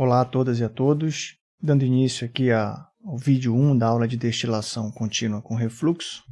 Olá a todas e a todos, dando início aqui ao vídeo 1 da aula de destilação contínua com refluxo.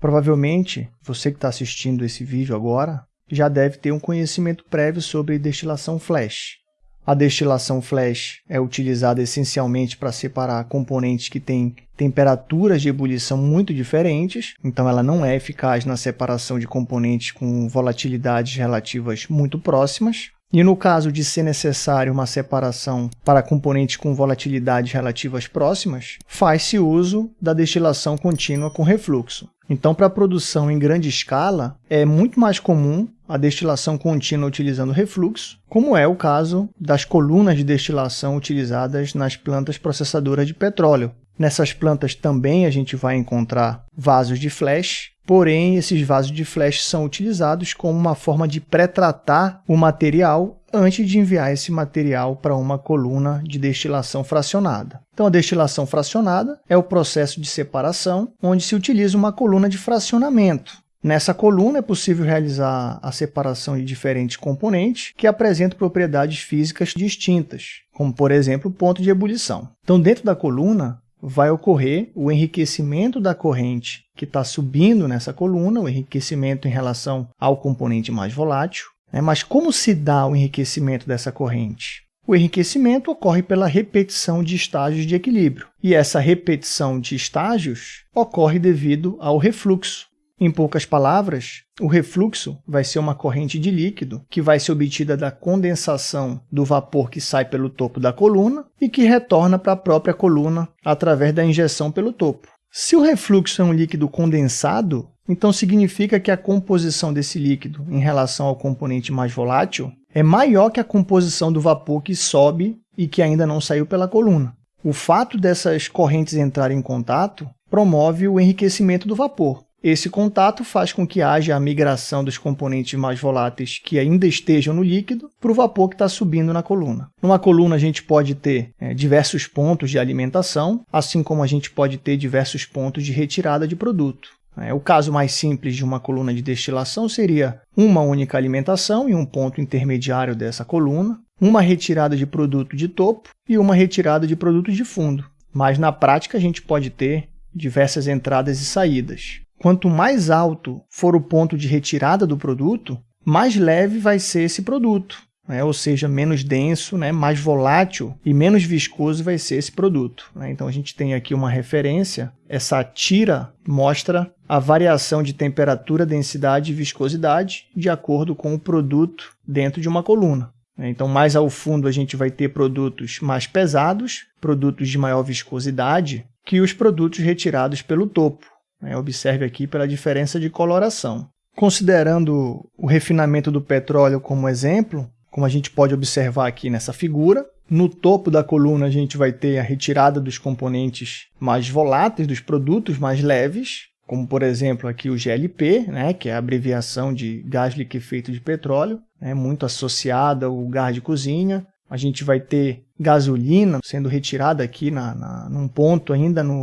Provavelmente, você que está assistindo esse vídeo agora, já deve ter um conhecimento prévio sobre destilação flash. A destilação flash é utilizada essencialmente para separar componentes que têm temperaturas de ebulição muito diferentes, então ela não é eficaz na separação de componentes com volatilidades relativas muito próximas. E no caso de ser necessário uma separação para componentes com volatilidades relativas próximas, faz-se uso da destilação contínua com refluxo. Então, para produção em grande escala, é muito mais comum a destilação contínua utilizando refluxo, como é o caso das colunas de destilação utilizadas nas plantas processadoras de petróleo. Nessas plantas também a gente vai encontrar vasos de flash, porém esses vasos de flash são utilizados como uma forma de pré-tratar o material antes de enviar esse material para uma coluna de destilação fracionada. Então, a destilação fracionada é o processo de separação onde se utiliza uma coluna de fracionamento. Nessa coluna é possível realizar a separação de diferentes componentes que apresentam propriedades físicas distintas, como, por exemplo, ponto de ebulição. Então, dentro da coluna, vai ocorrer o enriquecimento da corrente que está subindo nessa coluna, o enriquecimento em relação ao componente mais volátil. Né? Mas como se dá o enriquecimento dessa corrente? O enriquecimento ocorre pela repetição de estágios de equilíbrio, e essa repetição de estágios ocorre devido ao refluxo, em poucas palavras, o refluxo vai ser uma corrente de líquido que vai ser obtida da condensação do vapor que sai pelo topo da coluna e que retorna para a própria coluna através da injeção pelo topo. Se o refluxo é um líquido condensado, então significa que a composição desse líquido em relação ao componente mais volátil é maior que a composição do vapor que sobe e que ainda não saiu pela coluna. O fato dessas correntes entrarem em contato promove o enriquecimento do vapor, esse contato faz com que haja a migração dos componentes mais voláteis que ainda estejam no líquido para o vapor que está subindo na coluna. Numa coluna, a gente pode ter é, diversos pontos de alimentação, assim como a gente pode ter diversos pontos de retirada de produto. É, o caso mais simples de uma coluna de destilação seria uma única alimentação e um ponto intermediário dessa coluna, uma retirada de produto de topo e uma retirada de produto de fundo. Mas na prática a gente pode ter diversas entradas e saídas. Quanto mais alto for o ponto de retirada do produto, mais leve vai ser esse produto. Né? ou seja, menos denso, né? mais volátil e menos viscoso vai ser esse produto. Né? Então a gente tem aqui uma referência, essa tira mostra a variação de temperatura, densidade e viscosidade de acordo com o produto dentro de uma coluna. Né? Então, mais ao fundo, a gente vai ter produtos mais pesados, produtos de maior viscosidade, que os produtos retirados pelo topo. Né? Observe aqui pela diferença de coloração. Considerando o refinamento do petróleo como exemplo, como a gente pode observar aqui nessa figura, no topo da coluna a gente vai ter a retirada dos componentes mais voláteis, dos produtos mais leves, como por exemplo aqui o GLP, né, que é a abreviação de gás liquefeito de petróleo, né, muito associada ao gás de cozinha. A gente vai ter gasolina sendo retirada aqui na, na, num ponto ainda no,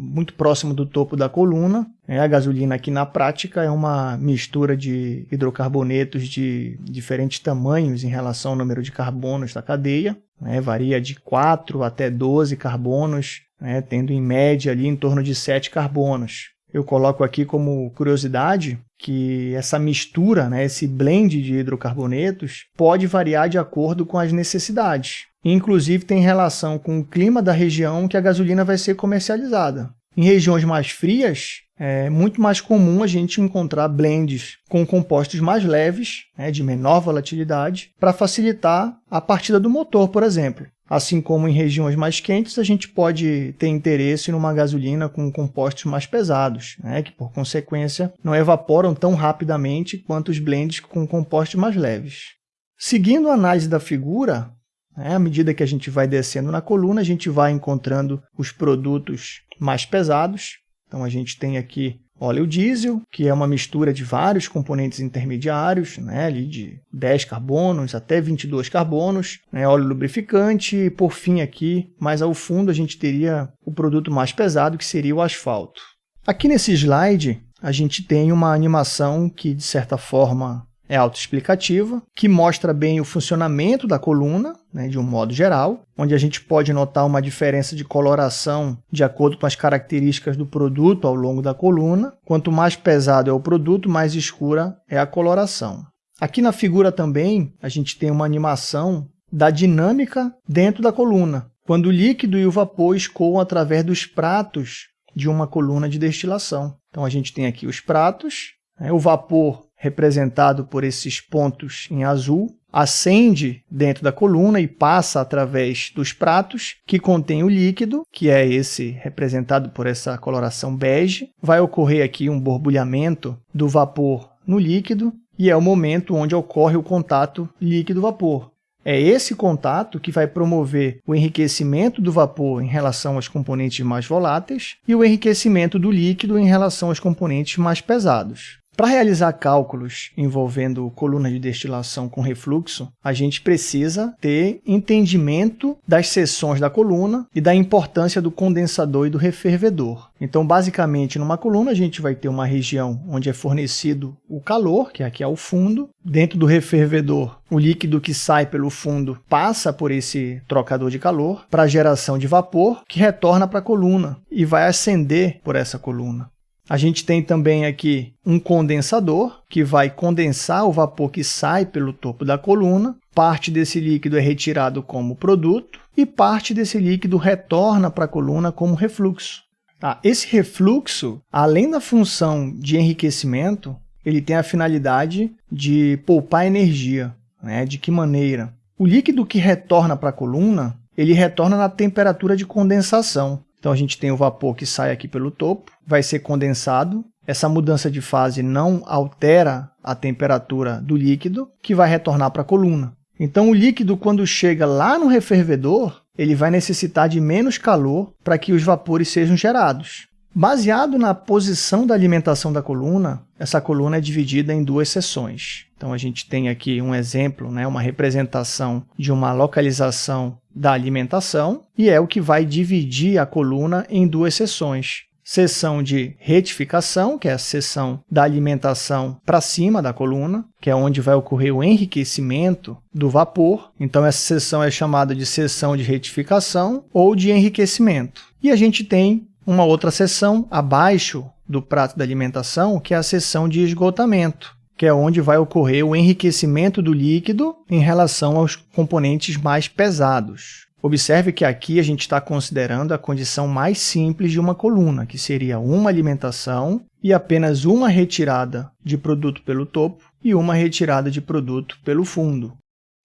muito próximo do topo da coluna. É, a gasolina aqui na prática é uma mistura de hidrocarbonetos de diferentes tamanhos em relação ao número de carbonos da cadeia. Né, varia de 4 até 12 carbonos, né, tendo em média ali em torno de 7 carbonos. Eu coloco aqui como curiosidade que essa mistura, né, esse blend de hidrocarbonetos, pode variar de acordo com as necessidades. Inclusive tem relação com o clima da região que a gasolina vai ser comercializada. Em regiões mais frias, é muito mais comum a gente encontrar blends com compostos mais leves, né, de menor volatilidade, para facilitar a partida do motor, por exemplo. Assim como em regiões mais quentes, a gente pode ter interesse numa gasolina com compostos mais pesados, né, que por consequência não evaporam tão rapidamente quanto os blends com compostos mais leves. Seguindo a análise da figura, né, à medida que a gente vai descendo na coluna, a gente vai encontrando os produtos mais pesados. Então a gente tem aqui óleo diesel, que é uma mistura de vários componentes intermediários, né, ali de 10 carbonos até 22 carbonos, né, óleo lubrificante, e por fim aqui, mais ao fundo, a gente teria o produto mais pesado, que seria o asfalto. Aqui nesse slide, a gente tem uma animação que, de certa forma, é autoexplicativa, que mostra bem o funcionamento da coluna, né, de um modo geral, onde a gente pode notar uma diferença de coloração de acordo com as características do produto ao longo da coluna. Quanto mais pesado é o produto, mais escura é a coloração. Aqui na figura também, a gente tem uma animação da dinâmica dentro da coluna, quando o líquido e o vapor escoam através dos pratos de uma coluna de destilação. Então, a gente tem aqui os pratos, né, o vapor representado por esses pontos em azul, acende dentro da coluna e passa através dos pratos que contém o líquido, que é esse representado por essa coloração bege. Vai ocorrer aqui um borbulhamento do vapor no líquido e é o momento onde ocorre o contato líquido-vapor. É esse contato que vai promover o enriquecimento do vapor em relação aos componentes mais voláteis e o enriquecimento do líquido em relação aos componentes mais pesados. Para realizar cálculos envolvendo coluna de destilação com refluxo, a gente precisa ter entendimento das seções da coluna e da importância do condensador e do refervedor. Então, basicamente, numa coluna a gente vai ter uma região onde é fornecido o calor, que aqui é o fundo. Dentro do refervedor, o líquido que sai pelo fundo passa por esse trocador de calor para geração de vapor, que retorna para a coluna e vai ascender por essa coluna. A gente tem também aqui um condensador, que vai condensar o vapor que sai pelo topo da coluna. Parte desse líquido é retirado como produto e parte desse líquido retorna para a coluna como refluxo. Tá? Esse refluxo, além da função de enriquecimento, ele tem a finalidade de poupar energia. Né? De que maneira? O líquido que retorna para a coluna, ele retorna na temperatura de condensação. Então a gente tem o vapor que sai aqui pelo topo, vai ser condensado. Essa mudança de fase não altera a temperatura do líquido, que vai retornar para a coluna. Então o líquido, quando chega lá no refervedor, ele vai necessitar de menos calor para que os vapores sejam gerados. Baseado na posição da alimentação da coluna, essa coluna é dividida em duas seções. Então, a gente tem aqui um exemplo, né, uma representação de uma localização da alimentação, e é o que vai dividir a coluna em duas seções. Seção de retificação, que é a seção da alimentação para cima da coluna, que é onde vai ocorrer o enriquecimento do vapor. Então, essa seção é chamada de seção de retificação ou de enriquecimento. E a gente tem uma outra seção abaixo do prato da alimentação, que é a seção de esgotamento, que é onde vai ocorrer o enriquecimento do líquido em relação aos componentes mais pesados. Observe que aqui a gente está considerando a condição mais simples de uma coluna, que seria uma alimentação e apenas uma retirada de produto pelo topo e uma retirada de produto pelo fundo.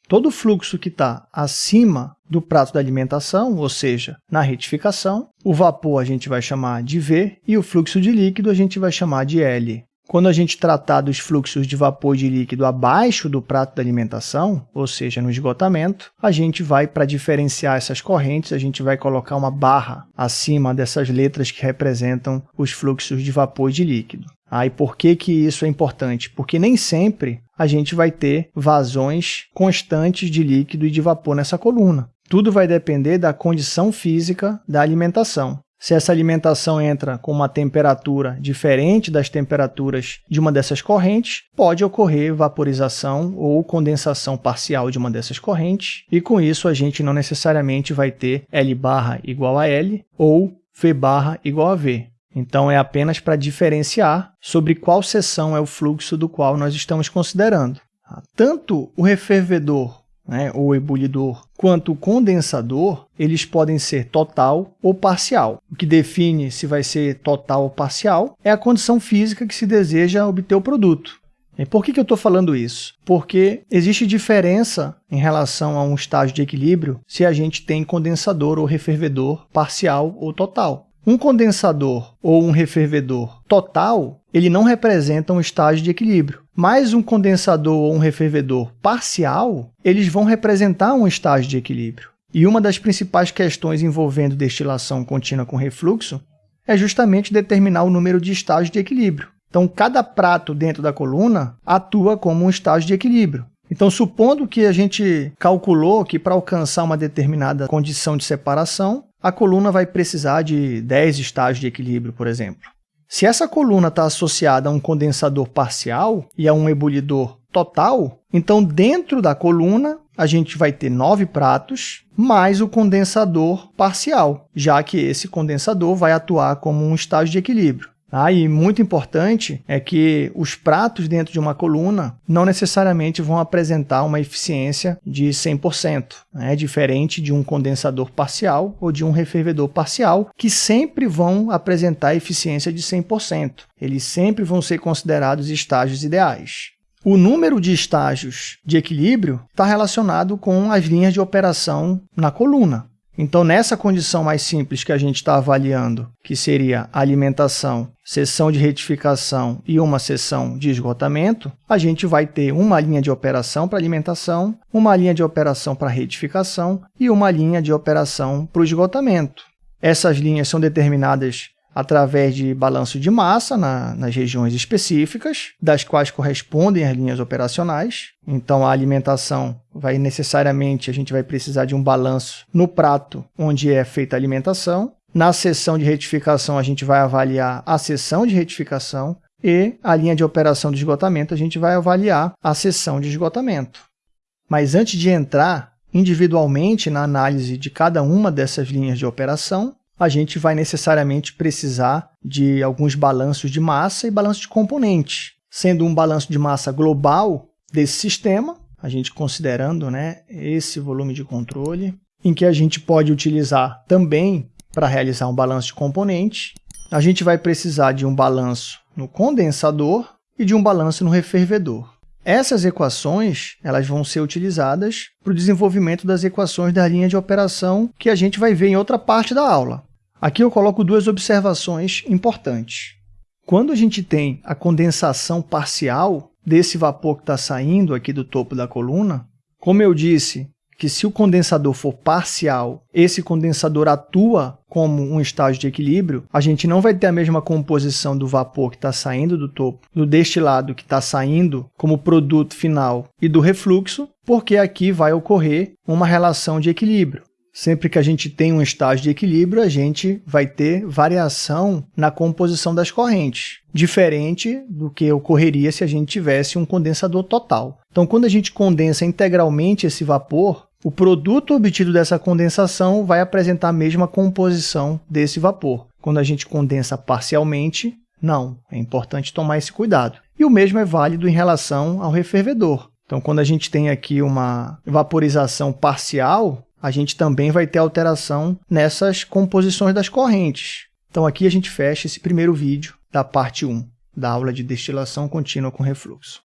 Todo fluxo que está acima do prato da alimentação, ou seja, na retificação, o vapor a gente vai chamar de V e o fluxo de líquido a gente vai chamar de L. Quando a gente tratar dos fluxos de vapor de líquido abaixo do prato da alimentação, ou seja, no esgotamento, a gente vai, para diferenciar essas correntes, a gente vai colocar uma barra acima dessas letras que representam os fluxos de vapor de líquido. Ah, e por que, que isso é importante? Porque nem sempre a gente vai ter vazões constantes de líquido e de vapor nessa coluna. Tudo vai depender da condição física da alimentação. Se essa alimentação entra com uma temperatura diferente das temperaturas de uma dessas correntes, pode ocorrer vaporização ou condensação parcial de uma dessas correntes, e com isso a gente não necessariamente vai ter L barra igual a L ou V barra igual a V. Então, é apenas para diferenciar sobre qual seção é o fluxo do qual nós estamos considerando. Tanto o refervedor né, ou ebulidor, quanto condensador, eles podem ser total ou parcial. O que define se vai ser total ou parcial é a condição física que se deseja obter o produto. E por que, que eu estou falando isso? Porque existe diferença em relação a um estágio de equilíbrio se a gente tem condensador ou refervedor parcial ou total. Um condensador ou um refervedor total, ele não representa um estágio de equilíbrio. Mas um condensador ou um refervedor parcial, eles vão representar um estágio de equilíbrio. E uma das principais questões envolvendo destilação contínua com refluxo é justamente determinar o número de estágios de equilíbrio. Então, cada prato dentro da coluna atua como um estágio de equilíbrio. Então, supondo que a gente calculou que para alcançar uma determinada condição de separação, a coluna vai precisar de 10 estágios de equilíbrio, por exemplo. Se essa coluna está associada a um condensador parcial e a um ebulidor total, então dentro da coluna a gente vai ter nove pratos mais o condensador parcial, já que esse condensador vai atuar como um estágio de equilíbrio. Ah, e muito importante é que os pratos dentro de uma coluna não necessariamente vão apresentar uma eficiência de 100%, né? diferente de um condensador parcial ou de um refervedor parcial, que sempre vão apresentar eficiência de 100%. Eles sempre vão ser considerados estágios ideais. O número de estágios de equilíbrio está relacionado com as linhas de operação na coluna. Então, nessa condição mais simples que a gente está avaliando, que seria alimentação, sessão de retificação e uma sessão de esgotamento, a gente vai ter uma linha de operação para alimentação, uma linha de operação para retificação e uma linha de operação para o esgotamento. Essas linhas são determinadas através de balanço de massa na, nas regiões específicas, das quais correspondem as linhas operacionais. Então, a alimentação vai necessariamente, a gente vai precisar de um balanço no prato onde é feita a alimentação. Na seção de retificação, a gente vai avaliar a seção de retificação e a linha de operação de esgotamento, a gente vai avaliar a seção de esgotamento. Mas antes de entrar individualmente na análise de cada uma dessas linhas de operação, a gente vai necessariamente precisar de alguns balanços de massa e balanço de componente. Sendo um balanço de massa global desse sistema, a gente considerando né, esse volume de controle, em que a gente pode utilizar também para realizar um balanço de componente. A gente vai precisar de um balanço no condensador e de um balanço no refervedor. Essas equações elas vão ser utilizadas para o desenvolvimento das equações da linha de operação que a gente vai ver em outra parte da aula. Aqui eu coloco duas observações importantes. Quando a gente tem a condensação parcial desse vapor que está saindo aqui do topo da coluna, como eu disse, que se o condensador for parcial, esse condensador atua como um estágio de equilíbrio, a gente não vai ter a mesma composição do vapor que está saindo do topo, do destilado que está saindo como produto final e do refluxo, porque aqui vai ocorrer uma relação de equilíbrio. Sempre que a gente tem um estágio de equilíbrio, a gente vai ter variação na composição das correntes, diferente do que ocorreria se a gente tivesse um condensador total. Então, quando a gente condensa integralmente esse vapor, o produto obtido dessa condensação vai apresentar a mesma composição desse vapor. Quando a gente condensa parcialmente, não. É importante tomar esse cuidado. E o mesmo é válido em relação ao refervedor. Então, quando a gente tem aqui uma vaporização parcial, a gente também vai ter alteração nessas composições das correntes. Então aqui a gente fecha esse primeiro vídeo da parte 1 da aula de destilação contínua com refluxo.